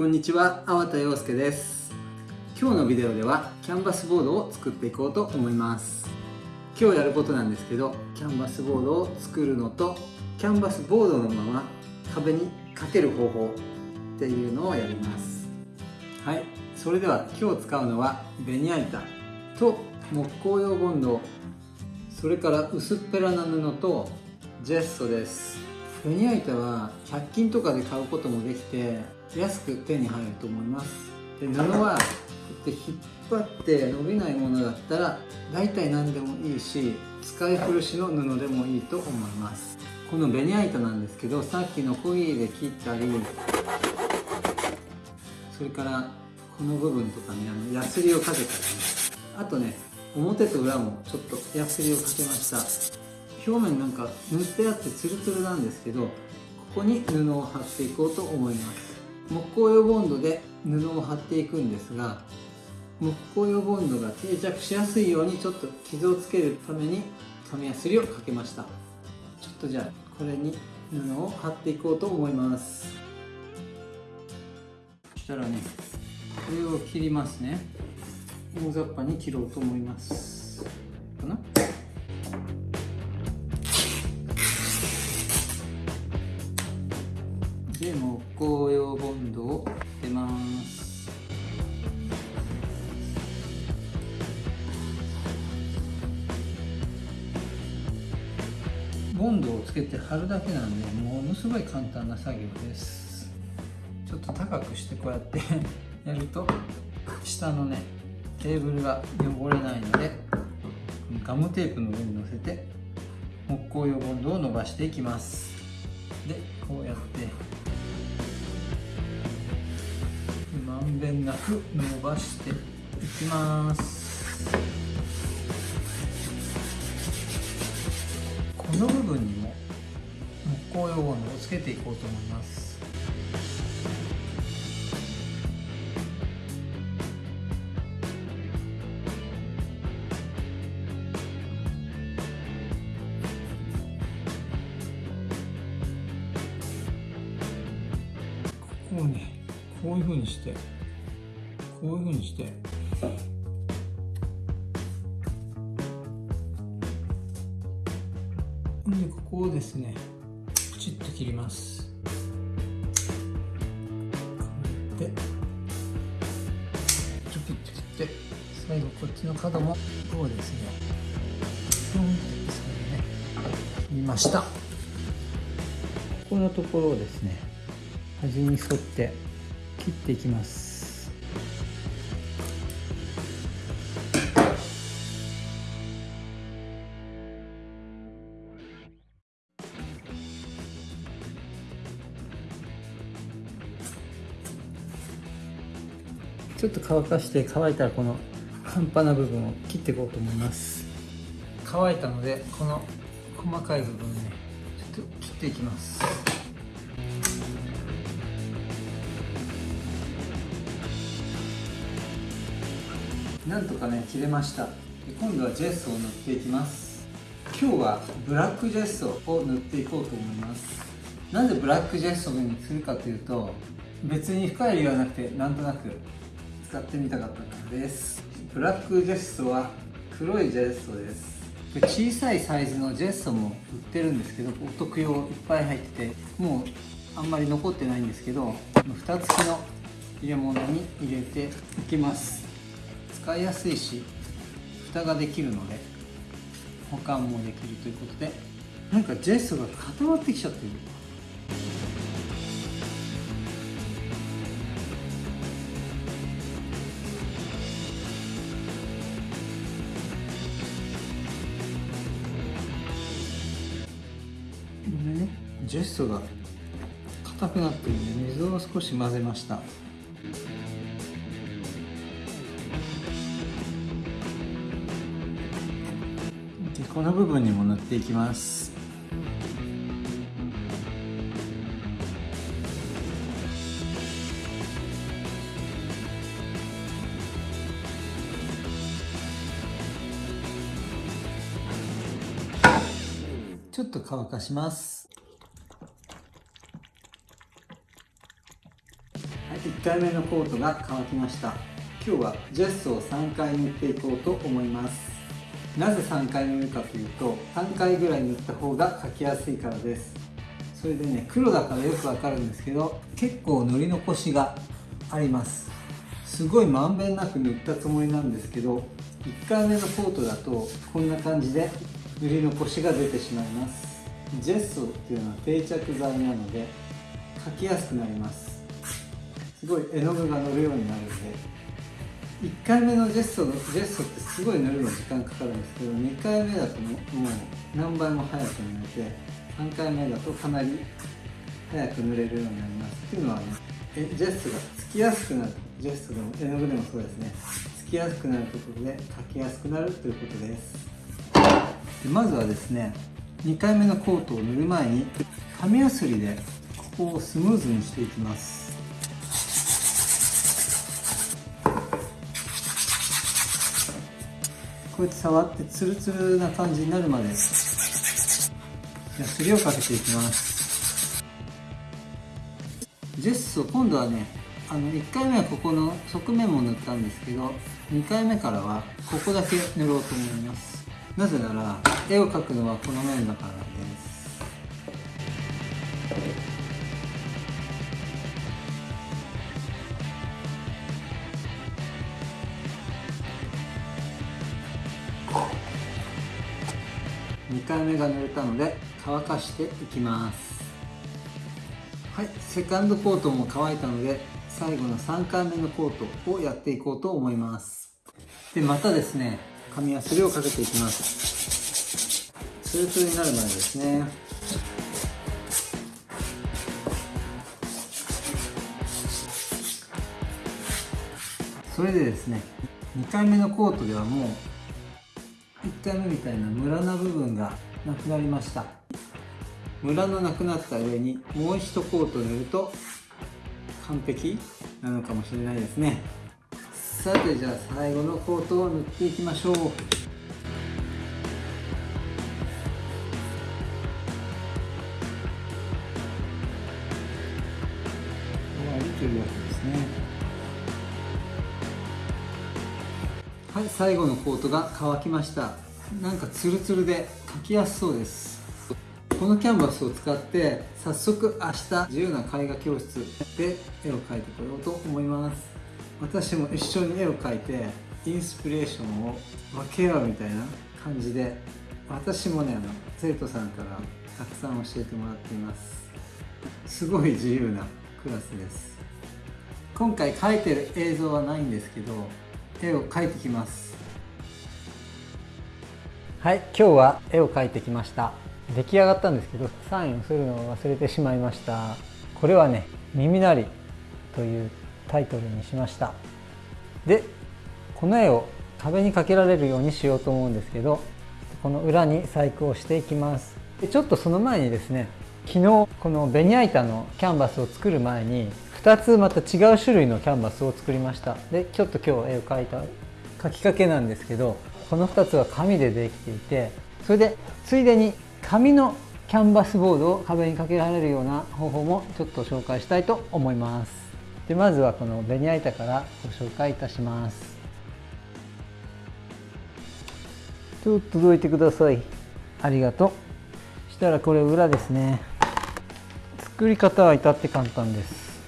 こんにちは、粟田洋介です。今日のビデオではキャンバスボードを作っていこうと思います。今日やることなんですけどキャンバスボードを作るのとキャンバスボードのまま壁にかける方法っていうのをやります。はい。それでは今日使うのはベニヤ板と木工用ボンド。それから薄っぺらな布とジェッソです。ベニヤ板は100均とかで買うこともできて安く手に入ると思います。で布はこうやって引っ張って伸びないものだったら大体何でもいいし使い古しの布でもいいと思います。このベニヤ板なんですけどさっきのコギーで切ったりそれからこの部分とかにあのヤスリをかけたりね。あとね表と裏もちょっとヤスリをかけました。表面なんか塗ってあってツルツルなんですけどここに布を貼っていこうと思います。木工用ボンドで布を貼っていくんですが木工用ボンドが定着しやすいようにちょっと傷をつけるために紙やすりをかけました。ちょっとじゃあこれに布を貼っていこうと思います。そしたらねこれを切りますね。大雑把に切ろうと思います。かな？で木工用ボンドを出ますボンドをつけて貼るだけなんでものすごい簡単な作業です。ちょっと高くしてこうやってやると 下のねテーブルが汚れないのでガムテープの上に乗せて木工用ボンドを伸ばしていきます。でこうやってまんべんなく伸ばしていきます。この部分にも木工用ボンドをつけていこうと思います。こういうふうにしてこういうふうにして。でここをですねプチッと切ります。こうやって。チョキッと切って最後こっちの角もこうですね。ポンって最後ね切りました。ここのところをですね端に沿って切っていきます。ちょっと乾かして乾いたらこの半端な部分を切っていこうと思います。乾いたのでこの細かい部分ねちょっと切っていきます。なんとかね切れました。今度はジェスを塗っていきます。今日はブラックジェスを塗っていこうと思います。なぜブラックジェストにするかというと別に深い理由はなくてなんとなく使ってみたかったからです。ブラックジェスは黒いジェストです。小さいサイズのジェストも売ってるんですけどお得用いっぱい入っててもうあんまり残ってないんですけど蓋付きの入れ物に入れていきます。使いやすいし蓋ができるので保管もできるということでなんかジェストが固まってきちゃってる。ジェストが硬くなってるんで水を少し混ぜました。この部分にも塗っていきます。ちょっと乾かします。1回目のコートが乾きました。今日はジェスを3回塗っていこうと思います。なぜ3回塗るかというと3回ぐらい塗った方が描きやすいからです。それでね黒だからよくわかるんですけど結構塗り残しがあります。すごいまんべんなく塗ったつもりなんですけど1回目のコートだとこんな感じで塗り残しが出てしまいます。ジェッソっていうのは定着剤なので描きやすくなります。すごい絵の具が乗るようになるんで1回目のジェストのジェストってすごい塗るの時間かかるんですけど2回目だともう何倍も早く塗れて3回目だとかなり早く塗れるようになりますっていうのはねえジェストがつきやすくなるジェストでも絵の具でもそうですね。つきやすくなるところで描きやすくなるということです。でまずはですね2回目のコートを塗る前に紙やすりでここをスムーズにしていきます。うやって触ってツルツルな感じになるまで。ヤスリをかけていきます。ジェスを今度はねあの1回目はここの側面も塗ったんですけど2回目からはここだけ塗ろうと思います。なぜなら絵を描くのはこの面だから。回目が塗れたので乾かしていきます。はいセカンドコートも乾いたので最後の3回目のコートをやっていこうと思います。でまたですね紙やすりをかけていきます。ツルツルになるまでですね。それでですね2回目のコートではもう1回目みたいなムラな部分がなくなりました。ムラのなくなった上にもう一コート塗ると完璧なのかもしれないですね。さてじゃあ最後のコートを塗っていきましょう。はい最後のコートが乾きました。なんかツルツルで描きやすそうです。このキャンバスを使って早速明日自由な絵画教室で絵を描いてこようと思います。私も一緒に絵を描いてインスピレーションを分け合うみたいな感じで私もねあの生徒さんからたくさん教えてもらっています。すごい自由なクラスです。今回描いてる映像はないんですけど絵を描いてきます。はい今日は絵を描いてきました。出来上がったんですけどサインをするのを忘れてしまいました。これはね「耳鳴り」というタイトルにしました。でこの絵を壁にかけられるようにしようと思うんですけどこの裏に細工をしていきます。でちょっとその前にですね昨日このベニヤ板のキャンバスを作る前に2つまた違う種類のキャンバスを作りました。でちょっと今日絵を描いた描きかけなんですけどこの2つは紙でできていてそれでついでに紙のキャンバスボードを壁にかけられるような方法もちょっと紹介したいと思います。でまずはこのベニヤ板からご紹介いたします。ちょっとどいてください。ありがとう。したらこれ裏ですね。作り方は至って簡単です。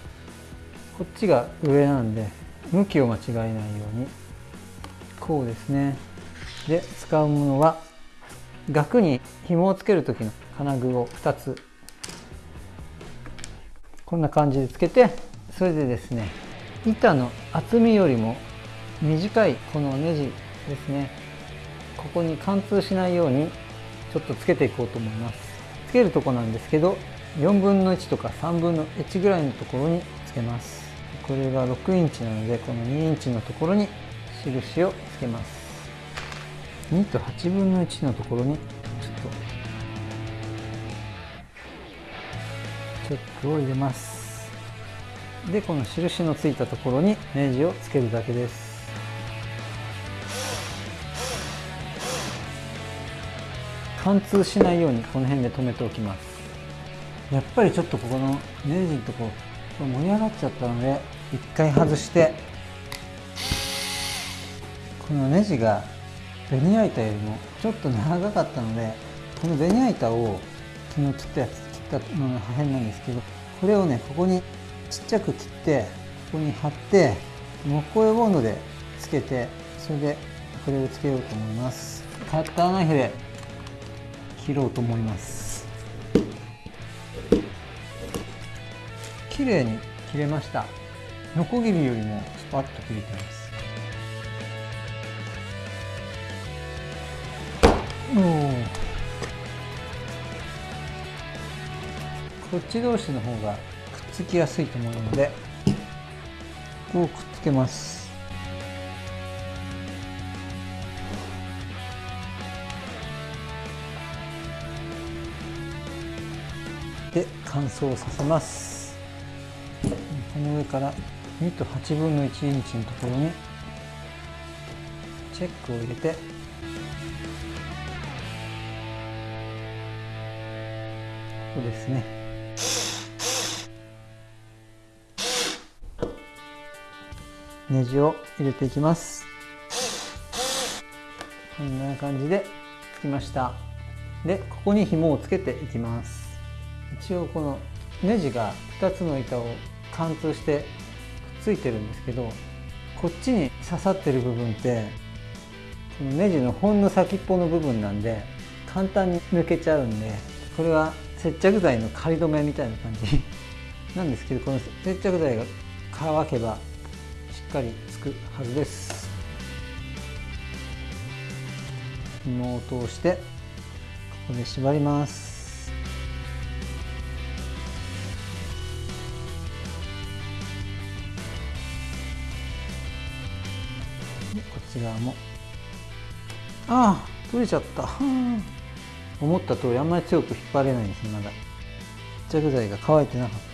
こっちが上なんで向きを間違えないように。こうですね。で使うものは額に紐をつける時の金具を2つ。こんな感じでつけてそれでですね板の厚みよりも短いこのネジですね。ここに貫通しないようにちょっとつけていこうと思います。つけるとこなんですけど4分の1とか3分の1ぐらいのところにつけます。これが6インチなのでこの2インチのところに印をけます。2と8分の1のところにちょっと。チェックを入れます。でこの印のついたところにネジをつけるだけです。貫通しないようにこの辺で留めておきます。やっぱりちょっとここのネジのところ盛り上がっちゃったので一回外してこのネジがベニヤ板よりもちょっと長かったのでこのベニヤ板を昨日切ったやつ切ったのの破片なんですけどこれをねここにちっちゃく切ってここに貼って木工用ボンドでつけてそれでこれをつけようと思います。カッターナイフで切ろうと思います。綺麗に切れました。ノコギリよりもスパッと切れてます。こっち同士の方がくっつきやすいと思うのでこうくっつけます。で乾燥させます。この上から2と8分の1インチのところにチェックを入れてここですね。ネジを入れていきます。こんな感じでつきました。でここに紐をつけていきます。一応このネジが2つの板を貫通してくっついてるんですけどこっちに刺さってる部分ってこのネジのほんの先っぽの部分なんで簡単に抜けちゃうんでこれは接着剤の仮止めみたいな感じなんですけどこの接着剤が乾けばかりつくはずです。紐を通してここで縛ります。こっち側も。ああ取れちゃった。思った通りあんまり強く引っ張れないんですまだ。接着剤が乾いてなかった。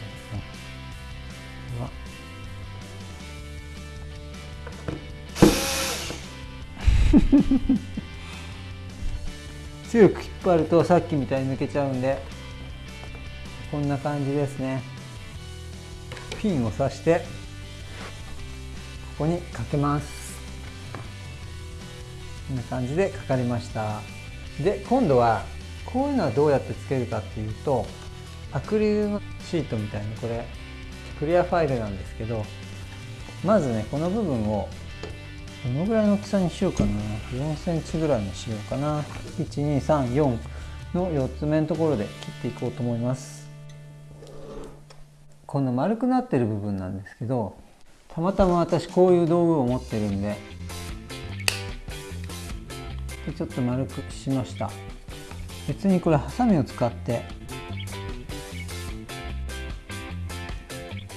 強く引っ張るとさっきみたいに抜けちゃうんでこんな感じですね。ピンを刺してここにかけます。こんな感じでかかりました。で今度はこういうのはどうやってつけるかっていうとアクリルのシートみたいにこれクリアファイルなんですけどまずねこの部分をどのぐらいの大きさにしようかな。4センチぐらいにしようかな。1234の4つ目のところで切っていこうと思います。この丸くなってる部分なんですけどたまたま私こういう道具を持ってるんでちょっと丸くしました。別にこれハサミを使って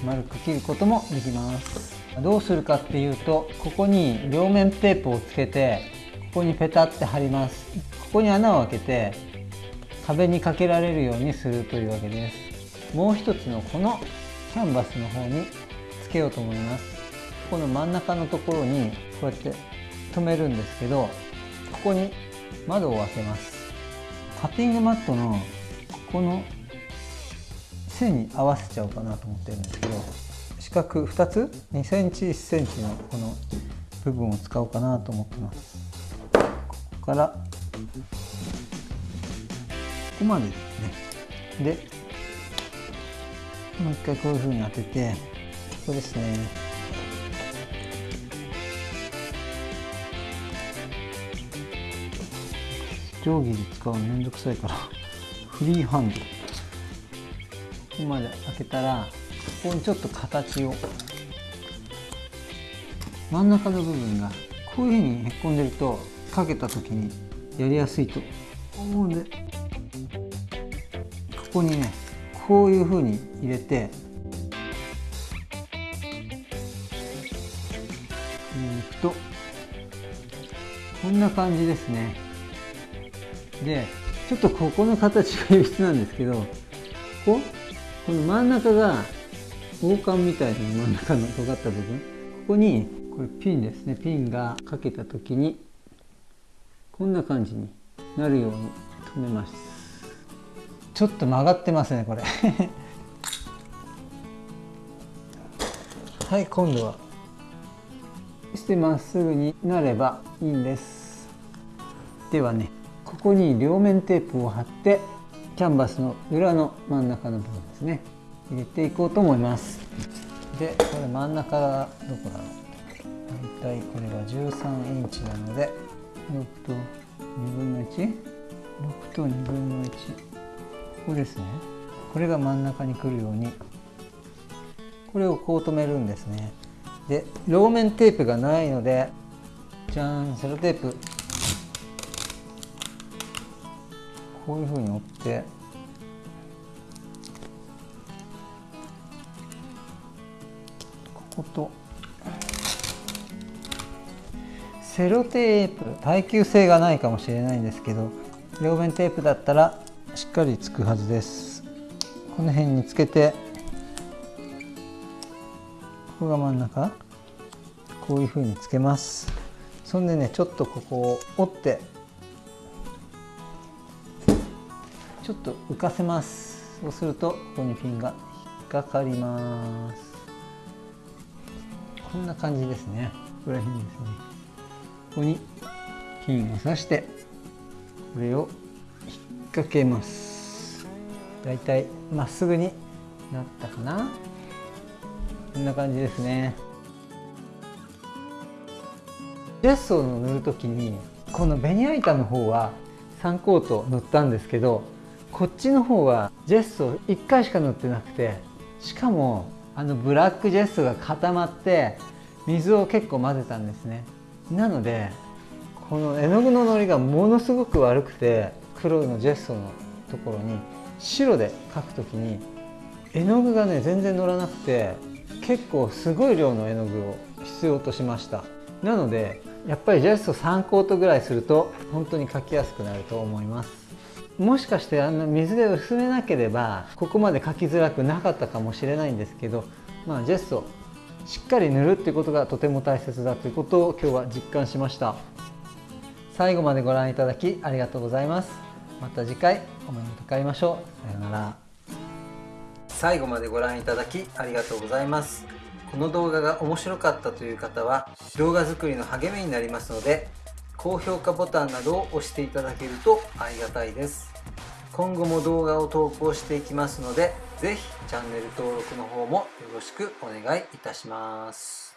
丸く切ることもできます。どうするかっていうとここに両面テープをつけてここにペタって貼ります。ここに穴を開けて壁にかけられるようにするというわけです。もう一つのこのキャンバスの方につけようと思います。この真ん中のところにこうやって留めるんですけどここに窓を開けます。カッティングマットのここの線に合わせちゃおうかなと思ってるんですけど四角2つ？2センチ1センチのこの部分を使おうかなと思ってます。ここからここまでですね。でもう一回こういうふうに当ててここですね。定規で使うのめんどくさいからフリーハンド。ここまで開けたらここにちょっと形を。真ん中の部分がこういうふうにへっこんでるとかけた時にやりやすいと思うんで。ここにねこういうふうに入れてえっとこんな感じですね。でちょっとここの形が良質なんですけどこここの真ん中が王冠みたいな真ん中の尖った部分。ここにこれピンですね。ピンがかけた時にこんな感じになるように留めます。ちょっと曲がってますねこれ。はい今度は。してまっすぐになればいいんです。ではねここに両面テープを貼ってキャンバスの裏の真ん中の部分ですね。入れていこうと思います。でこれ真ん中がどこだろう。大体これが13インチなので6と2分の 1?6 と2分の1ここですね。これが真ん中に来るように。これをこう止めるんですね。で両面テープがないのでじゃんセロテープ。こういうふうに折ってこと。セロテープ。耐久性がないかもしれないんですけど両面テープだったらしっかりつくはずです。この辺につけてここが真ん中？こういうふうにつけます。そんでねちょっとここを折ってちょっと浮かせます。そうするとここにピンが引っかかります。こんな感じですね。ここら辺ですね。ここにピンを刺してこれを引っ掛けます。だいたいまっすぐになったかな。こんな感じですね。ジェスを塗る時にこのベニヤ板の方は3コート塗ったんですけどこっちの方はジェスを1回しか塗ってなくてしかもあのブラックジェスが固まって水を結構混ぜたんですね。なのでこの絵の具ののりがものすごく悪くて黒のジェストのところに白で描く時に絵の具がね全然乗らなくて結構すごい量の絵の具を必要としました。なのでやっぱりジェスト3コートぐらいすると本当に描きやすくなると思います。もしかしてあの水で薄めなければここまで描きづらくなかったかもしれないんですけどまあジェストしっかり塗るっていうことがとても大切だということを今日は実感しました。最後までご覧いただきありがとうございます。また次回お目にかかりましょう。さようなら。最後までご覧いただきありがとうございます。この動画が面白かったという方は動画作りの励みになりますので高評価ボタンなどを押していただけるとありがたいです。今後も動画を投稿していきますので是非チャンネル登録の方もよろしくお願いいたします。